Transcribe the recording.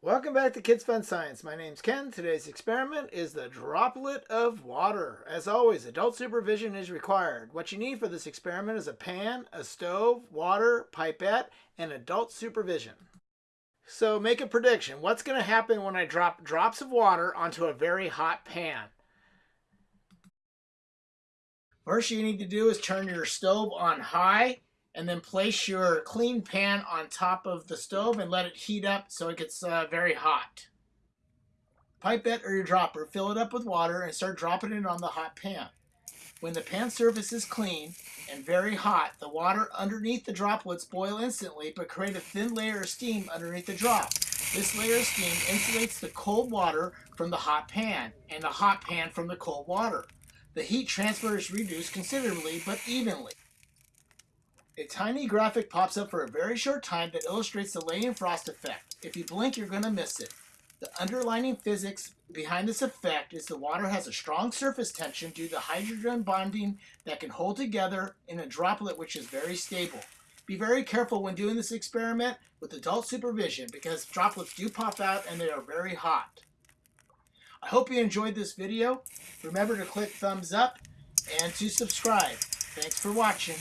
Welcome back to Kids Fun Science. My name's Ken. Today's experiment is the droplet of water. As always, adult supervision is required. What you need for this experiment is a pan, a stove, water, pipette, and adult supervision. So make a prediction. What's going to happen when I drop drops of water onto a very hot pan? First you need to do is turn your stove on high and then place your clean pan on top of the stove and let it heat up so it gets uh, very hot. Pipette or your dropper, fill it up with water and start dropping it on the hot pan. When the pan surface is clean and very hot, the water underneath the droplets boil instantly but create a thin layer of steam underneath the drop. This layer of steam insulates the cold water from the hot pan and the hot pan from the cold water. The heat transfer is reduced considerably but evenly. A tiny graphic pops up for a very short time that illustrates the Leidenfrost effect. If you blink, you're going to miss it. The underlying physics behind this effect is the water has a strong surface tension due to hydrogen bonding that can hold together in a droplet which is very stable. Be very careful when doing this experiment with adult supervision because droplets do pop out and they are very hot. I hope you enjoyed this video. Remember to click thumbs up and to subscribe. Thanks for watching.